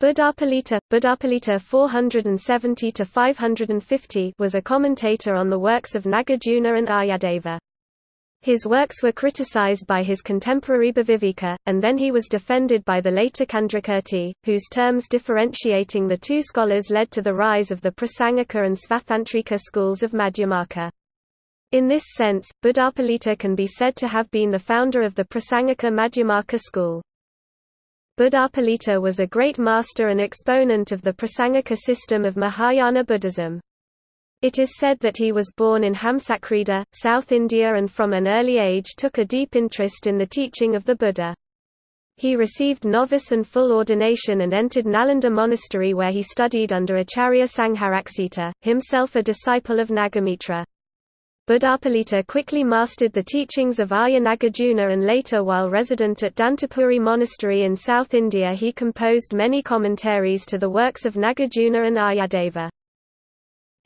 Buddhapalita, Buddhapalita 470–550 was a commentator on the works of Nagarjuna and Aryadeva. His works were criticized by his contemporary Bhaviveka, and then he was defended by the later Candrakirti, whose terms differentiating the two scholars led to the rise of the Prasangika and Svatantrika schools of Madhyamaka. In this sense, Buddhapalita can be said to have been the founder of the Prasangika Madhyamaka school. Buddhapalita was a great master and exponent of the Prasangika system of Mahayana Buddhism. It is said that he was born in Hamsakrida, South India and from an early age took a deep interest in the teaching of the Buddha. He received novice and full ordination and entered Nalanda monastery where he studied under Acharya Sangharaksita, himself a disciple of Nagamitra. Buddhapalita quickly mastered the teachings of Arya Nagarjuna and later while resident at Dantapuri Monastery in South India he composed many commentaries to the works of Nagarjuna and Aryadeva.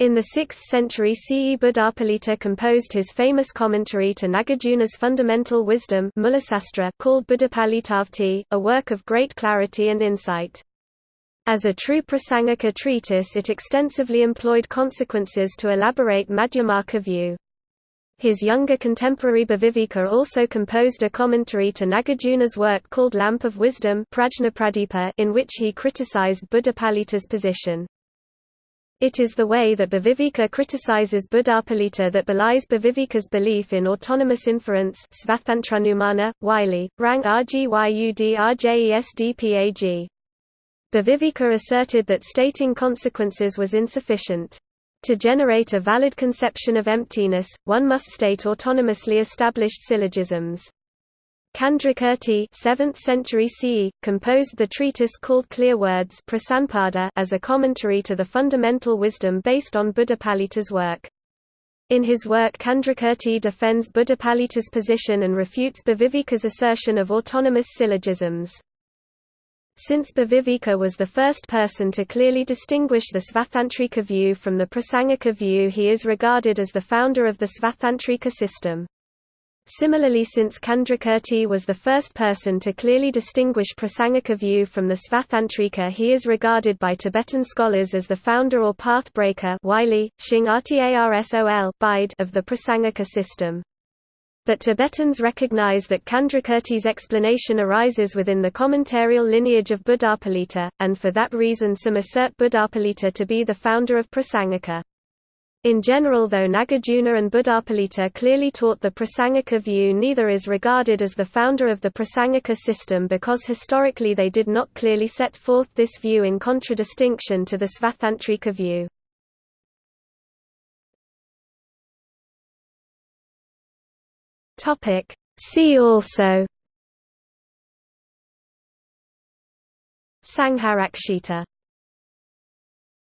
In the 6th century CE Buddhapalita composed his famous commentary to Nagarjuna's fundamental wisdom called Buddhapalitavrtti, a work of great clarity and insight. As a true Prasangika treatise it extensively employed consequences to elaborate Madhyamaka view. His younger contemporary Bhaviveka also composed a commentary to Nagarjuna's work called Lamp of Wisdom in which he criticized Buddhapalita's position. It is the way that Bhaviveka criticizes Buddhapalita that belies Bhaviveka's belief in autonomous inference Wylie, Rang Rgyud Rjesdpag. Bhaviveka asserted that stating consequences was insufficient. To generate a valid conception of emptiness, one must state autonomously established syllogisms. Candrakirti 7th century CE, composed the treatise called Clear Words as a commentary to the fundamental wisdom based on Buddhapalita's work. In his work Candrakirti defends Buddhapalita's position and refutes Bhaviveka's assertion of autonomous syllogisms. Since Bhaviveka was the first person to clearly distinguish the Svatantrika view from the Prasangika view he is regarded as the founder of the Svatantrika system. Similarly since Candrakirti was the first person to clearly distinguish Prasangika view from the Svatantrika he is regarded by Tibetan scholars as the founder or path breaker Wylie, Shing of the Prasangika system. But Tibetans recognize that Candrakirti's explanation arises within the commentarial lineage of Buddhapalita, and for that reason some assert Buddhapalita to be the founder of Prasangika. In general though Nagarjuna and Buddhapalita clearly taught the Prasangika view neither is regarded as the founder of the Prasangika system because historically they did not clearly set forth this view in contradistinction to the Svatantrika view. Topic. See also Sangharakshita